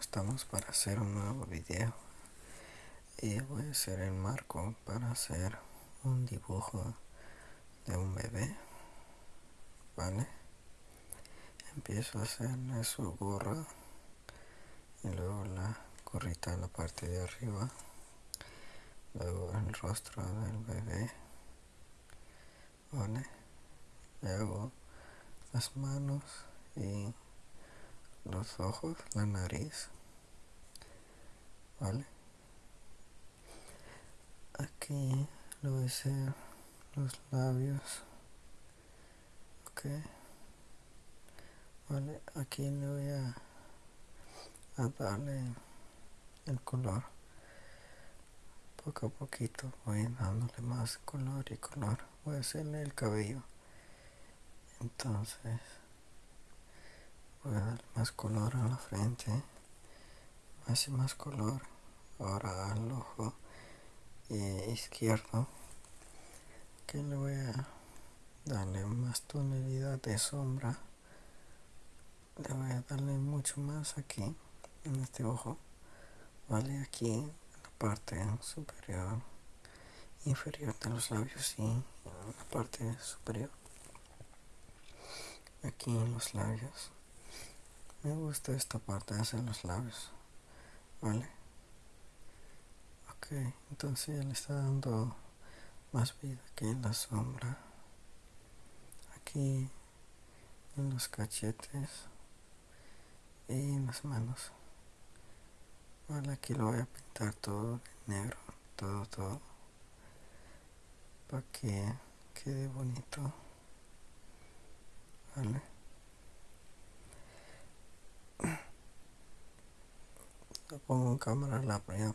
estamos para hacer un nuevo video. Y voy a hacer el marco para hacer un dibujo de un bebé vale empiezo a hacerle su gorra y luego la gorrita en la parte de arriba luego el rostro del bebé vale luego las manos y los ojos, la nariz, ¿vale? Aquí lo voy a hacer los labios, ok, vale, aquí le voy a, a darle el color, poco a poquito voy dándole más color y color, voy a hacerle el cabello, entonces voy a dar más color a la frente más y más color. Ahora al ojo eh, izquierdo. Que le voy a darle más tonalidad de sombra. Le voy a darle mucho más aquí en este ojo. Vale aquí en la parte superior inferior de los labios y en la parte superior. Aquí en los labios me gusta esta parte de hacer los labios vale ok entonces ya le está dando más vida aquí en la sombra aquí en los cachetes y en las manos vale aquí lo voy a pintar todo de negro todo todo para que quede bonito vale pongo en cámara la ya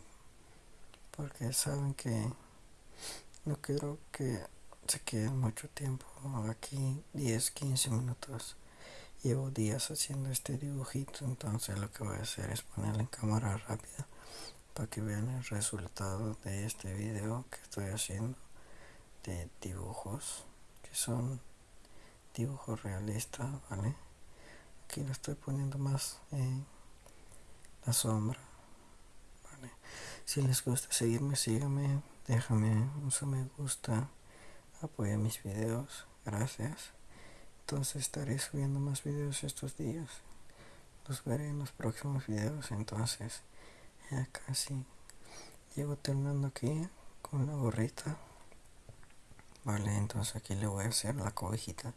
porque saben que no quiero que se quede mucho tiempo aquí 10 15 minutos. Llevo días haciendo este dibujito entonces lo que voy a hacer es ponerlo en cámara rápida para que vean el resultado de este video que estoy haciendo de dibujos que son dibujos realistas vale aquí lo estoy poniendo más en la sombra si les gusta seguirme síganme déjame un me gusta apoya mis videos gracias. Entonces estaré subiendo más videos estos días. Los veré en los próximos videos entonces ya casi llego terminando aquí con la gorrita. Vale entonces aquí le voy a hacer la cobijita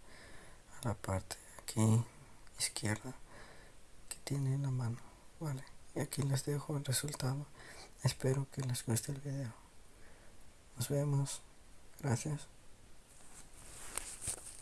a la parte aquí izquierda que tiene la mano. Vale y aquí les dejo el resultado. Espero que les guste el video. Nos vemos. Gracias